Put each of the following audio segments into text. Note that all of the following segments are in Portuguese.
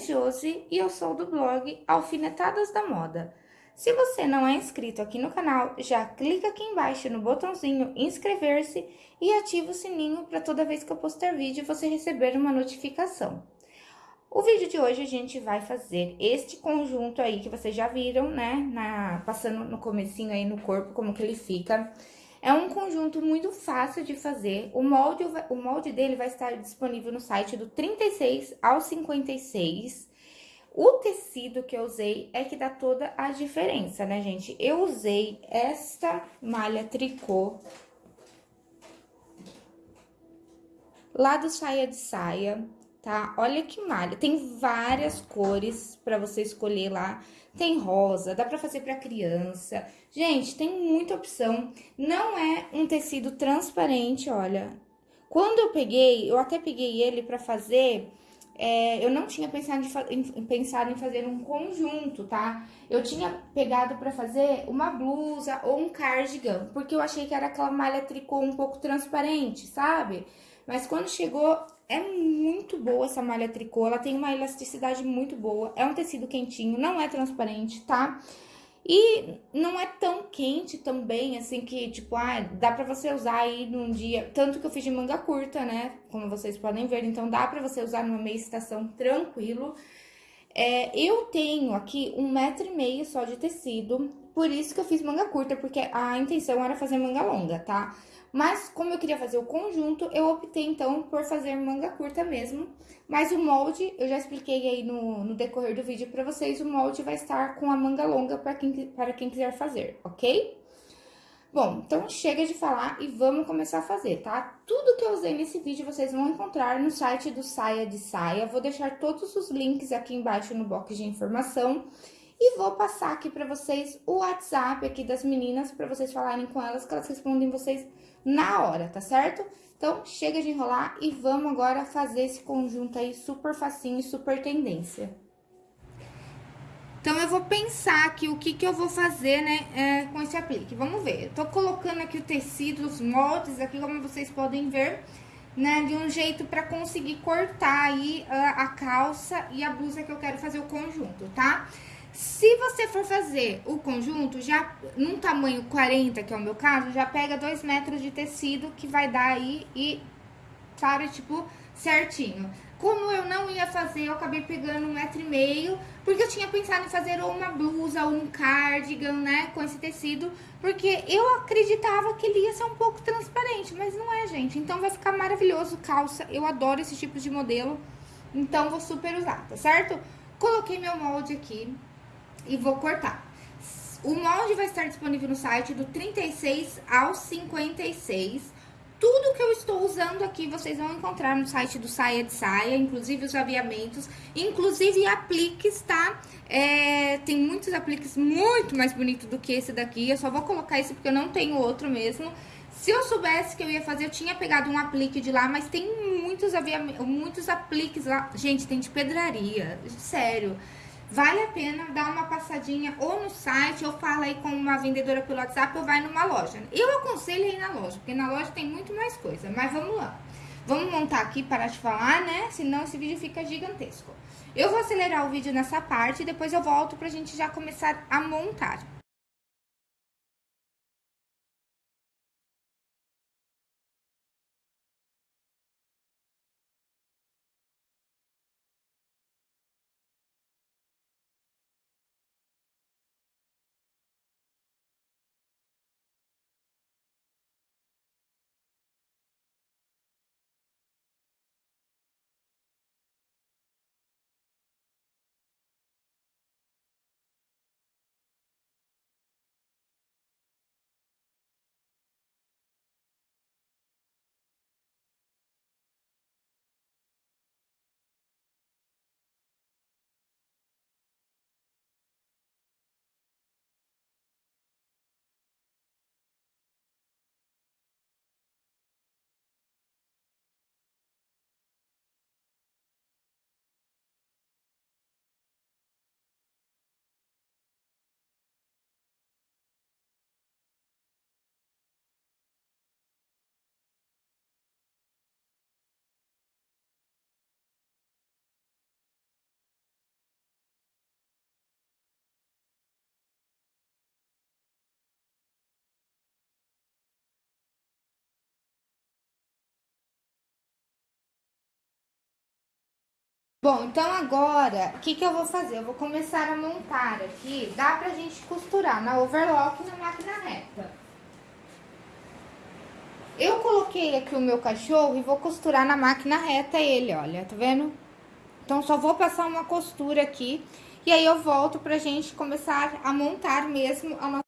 Josi e eu sou do blog Alfinetadas da Moda. Se você não é inscrito aqui no canal, já clica aqui embaixo no botãozinho inscrever-se e ativa o sininho para toda vez que eu postar vídeo você receber uma notificação. O vídeo de hoje a gente vai fazer este conjunto aí que vocês já viram, né, na, passando no comecinho aí no corpo, como que ele fica. É um conjunto muito fácil de fazer, o molde, o molde dele vai estar disponível no site do 36 ao 56. O tecido que eu usei é que dá toda a diferença, né, gente? Eu usei esta malha tricô lá do saia de saia, tá? Olha que malha, tem várias cores para você escolher lá. Tem rosa, dá pra fazer pra criança. Gente, tem muita opção. Não é um tecido transparente, olha. Quando eu peguei, eu até peguei ele pra fazer... É, eu não tinha pensado em, em, pensado em fazer um conjunto, tá? Eu tinha pegado pra fazer uma blusa ou um cardigan, porque eu achei que era aquela malha tricô um pouco transparente, sabe? Mas quando chegou, é muito boa essa malha tricô, ela tem uma elasticidade muito boa, é um tecido quentinho, não é transparente, tá? E não é tão quente também, assim, que, tipo, ah, dá pra você usar aí num dia... Tanto que eu fiz de manga curta, né? Como vocês podem ver, então dá pra você usar numa meia estação tranquilo. É, eu tenho aqui um metro e meio só de tecido, por isso que eu fiz manga curta, porque a intenção era fazer manga longa, tá? Mas, como eu queria fazer o conjunto, eu optei, então, por fazer manga curta mesmo. Mas o molde, eu já expliquei aí no, no decorrer do vídeo pra vocês, o molde vai estar com a manga longa para quem, para quem quiser fazer, ok? Bom, então chega de falar e vamos começar a fazer, tá? Tudo que eu usei nesse vídeo vocês vão encontrar no site do Saia de Saia. Vou deixar todos os links aqui embaixo no box de informação. E vou passar aqui pra vocês o WhatsApp aqui das meninas, pra vocês falarem com elas, que elas respondem vocês na hora, tá certo? Então, chega de enrolar e vamos agora fazer esse conjunto aí super facinho e super tendência. Então, eu vou pensar aqui o que que eu vou fazer, né, é, com esse aplique. Vamos ver. Eu tô colocando aqui o tecido, os moldes aqui, como vocês podem ver, né, de um jeito pra conseguir cortar aí a, a calça e a blusa que eu quero fazer o conjunto, tá? Se você for fazer o conjunto, já num tamanho 40, que é o meu caso, já pega 2 metros de tecido que vai dar aí e, sabe, tipo, certinho. Como eu não ia fazer, eu acabei pegando um metro e meio, porque eu tinha pensado em fazer ou uma blusa ou um cardigan, né, com esse tecido, porque eu acreditava que ele ia ser um pouco transparente, mas não é, gente. Então vai ficar maravilhoso calça, eu adoro esse tipo de modelo, então vou super usar, tá certo? Coloquei meu molde aqui, e vou cortar. O molde vai estar disponível no site do 36 ao 56. Tudo que eu estou usando aqui, vocês vão encontrar no site do Saia de Saia, inclusive os aviamentos, inclusive apliques, tá? É, tem muitos apliques muito mais bonitos do que esse daqui, eu só vou colocar esse porque eu não tenho outro mesmo. Se eu soubesse que eu ia fazer, eu tinha pegado um aplique de lá, mas tem muitos, muitos apliques lá. Gente, tem de pedraria, sério. Vale a pena dar uma passadinha ou no site, ou fala aí com uma vendedora pelo WhatsApp, ou vai numa loja. Eu aconselho ir na loja, porque na loja tem muito mais coisa, mas vamos lá. Vamos montar aqui, parar de falar, né? Senão esse vídeo fica gigantesco. Eu vou acelerar o vídeo nessa parte e depois eu volto pra gente já começar a montar. Bom, então agora, o que que eu vou fazer? Eu vou começar a montar aqui, dá pra gente costurar na overlock e na máquina reta. Eu coloquei aqui o meu cachorro e vou costurar na máquina reta ele, olha, tá vendo? Então, só vou passar uma costura aqui, e aí eu volto pra gente começar a montar mesmo a nossa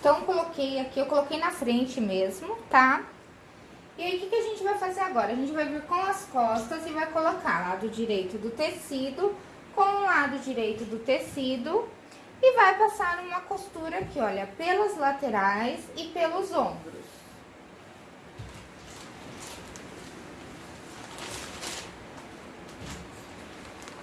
Então, coloquei aqui, eu coloquei na frente mesmo, tá? E aí, o que, que a gente vai fazer agora? A gente vai vir com as costas e vai colocar lado direito do tecido com o lado direito do tecido e vai passar uma costura aqui, olha, pelas laterais e pelos ombros.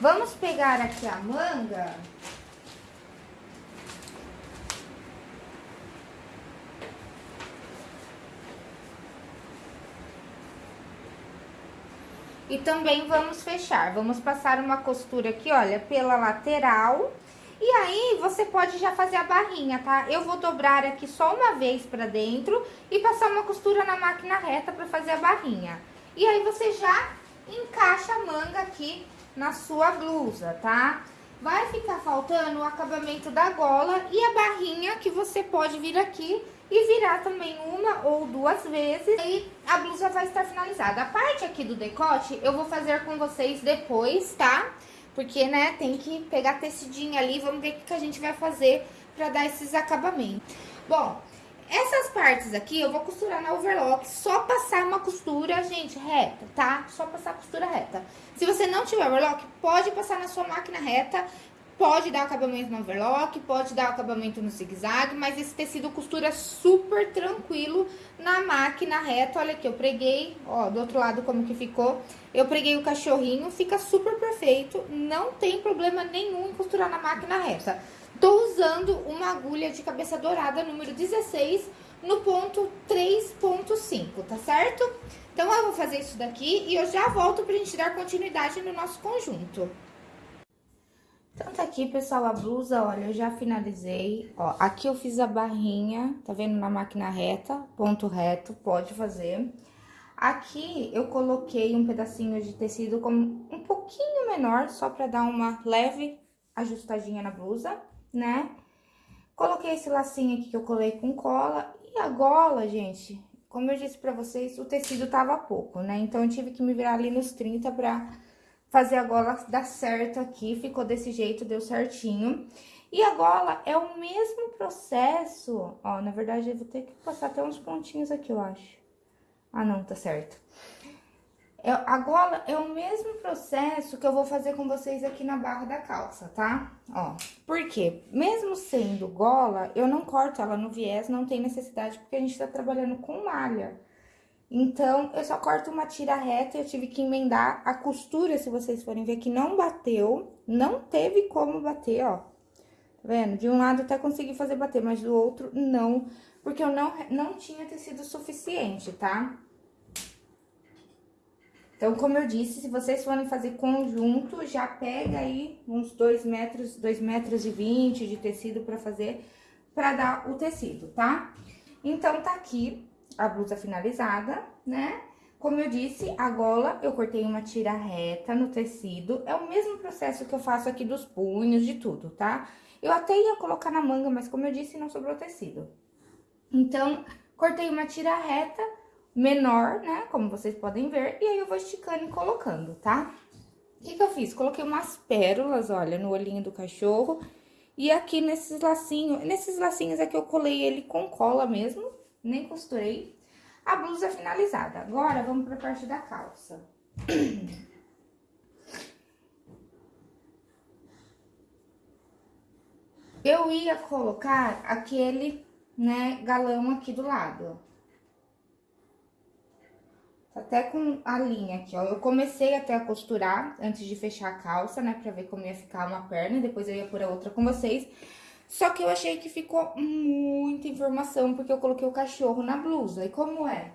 Vamos pegar aqui a manga E também vamos fechar, vamos passar uma costura aqui, olha, pela lateral. E aí, você pode já fazer a barrinha, tá? Eu vou dobrar aqui só uma vez pra dentro e passar uma costura na máquina reta pra fazer a barrinha. E aí, você já encaixa a manga aqui na sua blusa, tá? Vai ficar faltando o acabamento da gola e a barrinha que você pode vir aqui e virar também uma ou duas vezes e a blusa vai estar finalizada. A parte aqui do decote eu vou fazer com vocês depois, tá? Porque, né, tem que pegar tecidinho ali, vamos ver o que a gente vai fazer pra dar esses acabamentos. Bom, essas partes aqui eu vou costurar na overlock, só passar uma costura, gente, reta, tá? Só passar costura reta. Se você não tiver overlock, pode passar na sua máquina reta Pode dar acabamento no overlock, pode dar acabamento no zigue-zague, mas esse tecido costura super tranquilo na máquina reta. Olha aqui, eu preguei, ó, do outro lado como que ficou. Eu preguei o cachorrinho, fica super perfeito, não tem problema nenhum em costurar na máquina reta. Tô usando uma agulha de cabeça dourada número 16 no ponto 3.5, tá certo? Então, eu vou fazer isso daqui e eu já volto pra gente dar continuidade no nosso conjunto. Então, tá aqui, pessoal, a blusa, olha, eu já finalizei. Ó, aqui eu fiz a barrinha, tá vendo? Na máquina reta, ponto reto, pode fazer. Aqui eu coloquei um pedacinho de tecido como um pouquinho menor, só pra dar uma leve ajustadinha na blusa, né? Coloquei esse lacinho aqui que eu colei com cola. E a gola, gente, como eu disse pra vocês, o tecido tava pouco, né? Então, eu tive que me virar ali nos 30 pra fazer a gola dar certo aqui, ficou desse jeito, deu certinho. E a gola é o mesmo processo, ó, na verdade eu vou ter que passar até uns pontinhos aqui, eu acho. Ah, não, tá certo. É, a gola é o mesmo processo que eu vou fazer com vocês aqui na barra da calça, tá? Ó, por quê? Mesmo sendo gola, eu não corto ela no viés, não tem necessidade, porque a gente tá trabalhando com malha. Então, eu só corto uma tira reta e eu tive que emendar a costura, se vocês forem ver que não bateu, não teve como bater, ó. Tá vendo? De um lado até consegui fazer bater, mas do outro não, porque eu não, não tinha tecido suficiente, tá? Então, como eu disse, se vocês forem fazer conjunto, já pega aí uns 2 metros, 2 metros e 20 de tecido pra fazer, pra dar o tecido, tá? Então, tá aqui a blusa finalizada, né? Como eu disse, a gola eu cortei uma tira reta no tecido. É o mesmo processo que eu faço aqui dos punhos, de tudo, tá? Eu até ia colocar na manga, mas como eu disse, não sobrou tecido. Então, cortei uma tira reta menor, né? Como vocês podem ver. E aí, eu vou esticando e colocando, tá? O que que eu fiz? Coloquei umas pérolas, olha, no olhinho do cachorro. E aqui nesses lacinhos, nesses lacinhos aqui eu colei ele com cola mesmo, nem costurei. A blusa finalizada. Agora, vamos pra parte da calça. Eu ia colocar aquele, né, galão aqui do lado. Tá até com a linha aqui, ó. Eu comecei até a costurar antes de fechar a calça, né, pra ver como ia ficar uma perna. Depois eu ia por a outra com vocês. Só que eu achei que ficou muita informação, porque eu coloquei o cachorro na blusa. E como é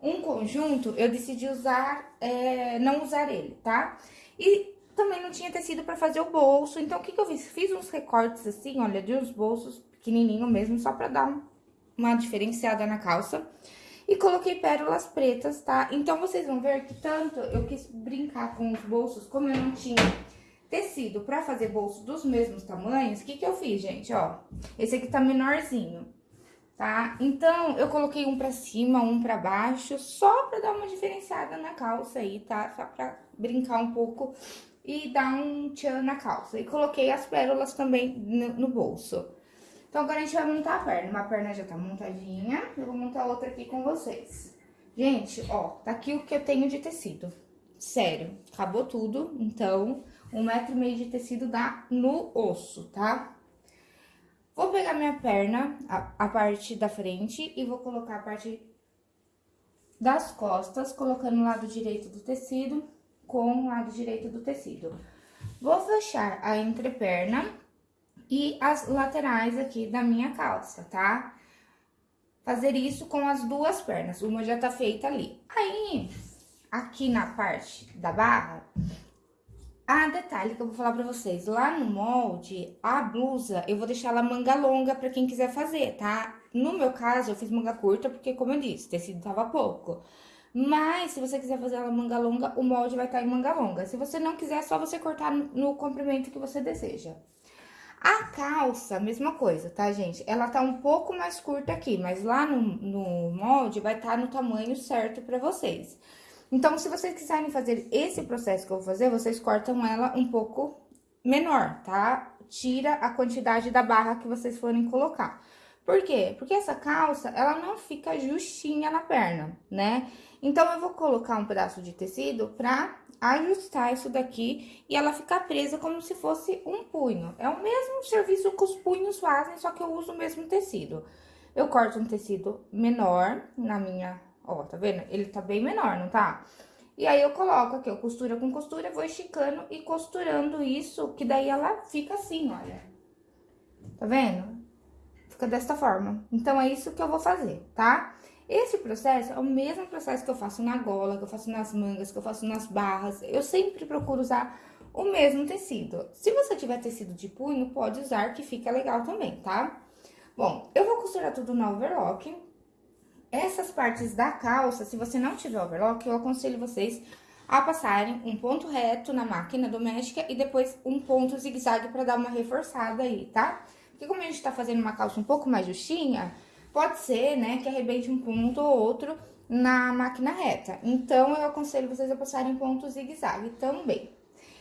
um conjunto, eu decidi usar, é, não usar ele, tá? E também não tinha tecido pra fazer o bolso. Então, o que que eu fiz? Fiz uns recortes assim, olha, de uns bolsos pequenininho mesmo, só pra dar uma diferenciada na calça. E coloquei pérolas pretas, tá? Então, vocês vão ver que tanto eu quis brincar com os bolsos, como eu não tinha tecido pra fazer bolso dos mesmos tamanhos, o que que eu fiz, gente? Ó, esse aqui tá menorzinho, tá? Então, eu coloquei um pra cima, um pra baixo, só pra dar uma diferenciada na calça aí, tá? Só pra brincar um pouco e dar um tchan na calça. E coloquei as pérolas também no, no bolso. Então, agora a gente vai montar a perna. Uma perna já tá montadinha, eu vou montar outra aqui com vocês. Gente, ó, tá aqui o que eu tenho de tecido. Sério, acabou tudo, então, um metro e meio de tecido dá no osso, tá? Vou pegar minha perna, a, a parte da frente, e vou colocar a parte das costas, colocando o lado direito do tecido com o lado direito do tecido. Vou fechar a entreperna e as laterais aqui da minha calça, tá? Fazer isso com as duas pernas, uma já tá feita ali. Aí, aqui na parte da barra, a detalhe que eu vou falar pra vocês, lá no molde, a blusa, eu vou deixar ela manga longa pra quem quiser fazer, tá? No meu caso, eu fiz manga curta, porque como eu disse, tecido tava pouco. Mas, se você quiser fazer ela manga longa, o molde vai estar tá em manga longa. Se você não quiser, é só você cortar no, no comprimento que você deseja. A calça, mesma coisa, tá, gente? Ela tá um pouco mais curta aqui, mas lá no, no molde vai estar tá no tamanho certo pra vocês. Então, se vocês quiserem fazer esse processo que eu vou fazer, vocês cortam ela um pouco menor, tá? Tira a quantidade da barra que vocês forem colocar. Por quê? Porque essa calça, ela não fica justinha na perna, né? Então, eu vou colocar um pedaço de tecido pra ajustar isso daqui e ela ficar presa como se fosse um punho. É o mesmo serviço que os punhos fazem, só que eu uso o mesmo tecido. Eu corto um tecido menor na minha... Ó, tá vendo? Ele tá bem menor, não tá? E aí, eu coloco aqui, eu costura com costura, vou esticando e costurando isso, que daí ela fica assim, olha. Tá vendo? Fica desta forma. Então, é isso que eu vou fazer, tá? Esse processo é o mesmo processo que eu faço na gola, que eu faço nas mangas, que eu faço nas barras. Eu sempre procuro usar o mesmo tecido. Se você tiver tecido de punho, pode usar, que fica legal também, tá? Bom, eu vou costurar tudo na overlock. Essas partes da calça, se você não tiver overlock, eu aconselho vocês a passarem um ponto reto na máquina doméstica e depois um ponto zigue-zague pra dar uma reforçada aí, tá? Porque como a gente tá fazendo uma calça um pouco mais justinha, pode ser, né, que arrebente um ponto ou outro na máquina reta. Então, eu aconselho vocês a passarem ponto zigue-zague também.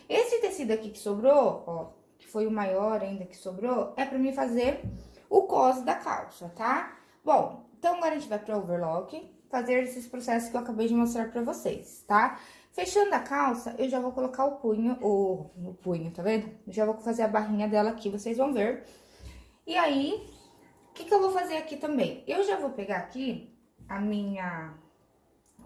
Esse tecido aqui que sobrou, ó, que foi o maior ainda que sobrou, é pra mim fazer o cos da calça, tá? Bom, então agora a gente vai pro overlock, fazer esses processos que eu acabei de mostrar pra vocês, tá? Fechando a calça, eu já vou colocar o punho, o, o punho, tá vendo? já vou fazer a barrinha dela aqui, vocês vão ver. E aí, o que, que eu vou fazer aqui também? Eu já vou pegar aqui a minha,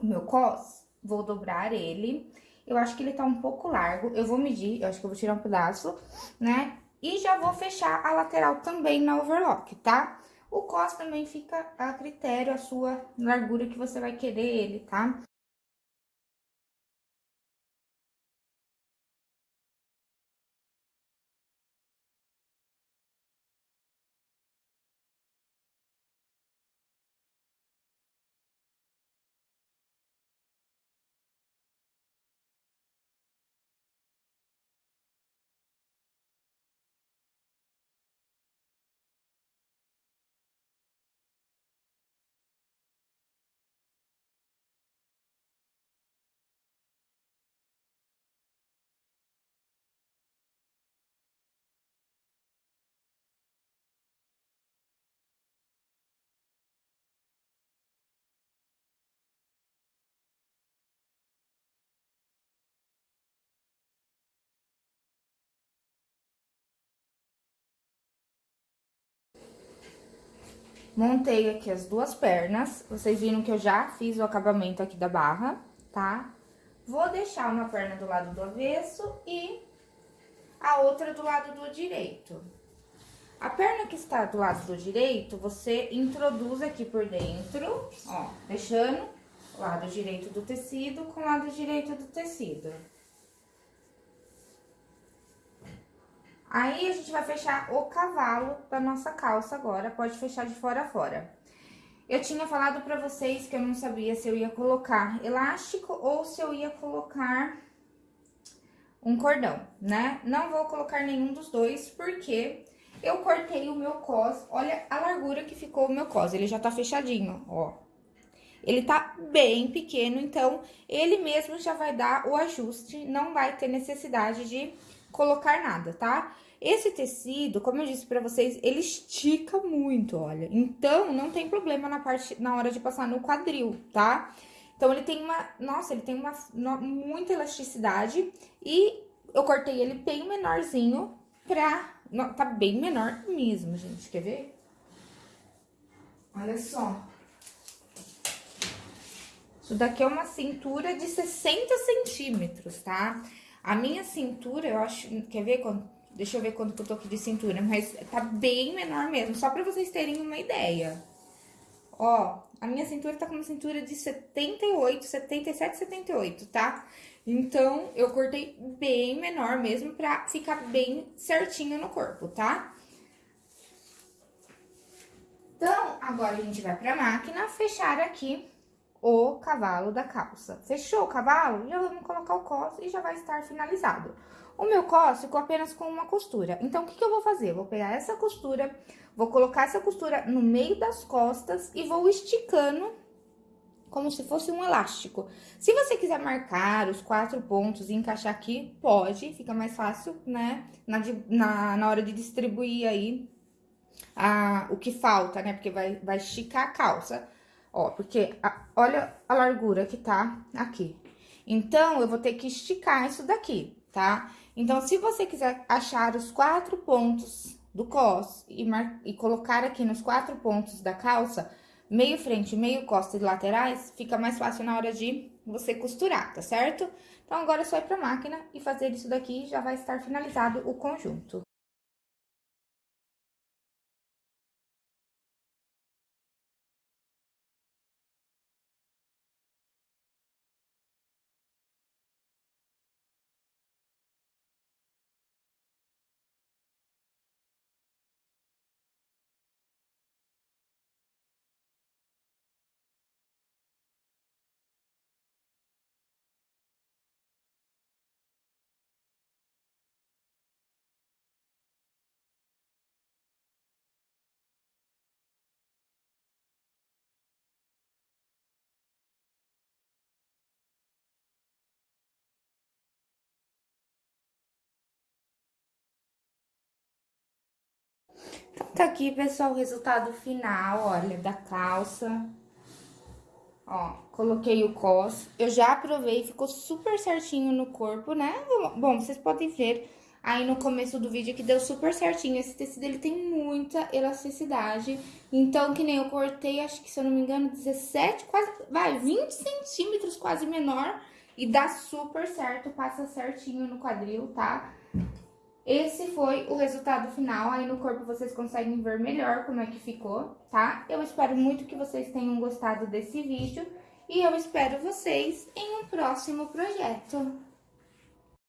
o meu cos, vou dobrar ele. Eu acho que ele tá um pouco largo, eu vou medir, eu acho que eu vou tirar um pedaço, né? E já vou fechar a lateral também na overlock, tá? O cos também fica a critério, a sua largura que você vai querer ele, tá? Montei aqui as duas pernas. Vocês viram que eu já fiz o acabamento aqui da barra, tá? Vou deixar uma perna do lado do avesso e a outra do lado do direito. A perna que está do lado do direito, você introduz aqui por dentro, ó, deixando o lado direito do tecido com o lado direito do tecido. Aí, a gente vai fechar o cavalo da nossa calça agora, pode fechar de fora a fora. Eu tinha falado pra vocês que eu não sabia se eu ia colocar elástico ou se eu ia colocar um cordão, né? Não vou colocar nenhum dos dois, porque eu cortei o meu cos. Olha a largura que ficou o meu cos, ele já tá fechadinho, ó. Ele tá bem pequeno, então ele mesmo já vai dar o ajuste, não vai ter necessidade de colocar nada, tá? Esse tecido, como eu disse pra vocês, ele estica muito, olha. Então, não tem problema na parte, na hora de passar no quadril, tá? Então, ele tem uma, nossa, ele tem uma, muita elasticidade e eu cortei ele bem menorzinho pra, tá bem menor mesmo, gente, quer ver? Olha só. Isso daqui é uma cintura de 60 centímetros, tá? A minha cintura, eu acho, quer ver quanto Deixa eu ver quanto que eu tô aqui de cintura, mas tá bem menor mesmo, só pra vocês terem uma ideia. Ó, a minha cintura tá com uma cintura de 78, 77, 78, tá? Então, eu cortei bem menor mesmo pra ficar bem certinho no corpo, tá? Então, agora a gente vai pra máquina fechar aqui o cavalo da calça. Fechou o cavalo? Já vamos colocar o cos e já vai estar finalizado. O meu cos ficou apenas com uma costura. Então, o que, que eu vou fazer? vou pegar essa costura, vou colocar essa costura no meio das costas e vou esticando como se fosse um elástico. Se você quiser marcar os quatro pontos e encaixar aqui, pode, fica mais fácil, né? Na, na, na hora de distribuir aí a, o que falta, né? Porque vai, vai esticar a calça. Ó, porque a, olha a largura que tá aqui. Então, eu vou ter que esticar isso daqui, tá? Então, se você quiser achar os quatro pontos do cos e, e colocar aqui nos quatro pontos da calça, meio frente, meio costa e laterais, fica mais fácil na hora de você costurar, tá certo? Então, agora é só ir pra máquina e fazer isso daqui, já vai estar finalizado o conjunto. Tá aqui, pessoal, o resultado final, olha, da calça. Ó, coloquei o cos. Eu já provei, ficou super certinho no corpo, né? Bom, vocês podem ver aí no começo do vídeo que deu super certinho. Esse tecido, ele tem muita elasticidade. Então, que nem eu cortei, acho que, se eu não me engano, 17, quase, vai, 20 centímetros quase menor. E dá super certo, passa certinho no quadril, tá? Esse foi o resultado final, aí no corpo vocês conseguem ver melhor como é que ficou, tá? Eu espero muito que vocês tenham gostado desse vídeo e eu espero vocês em um próximo projeto.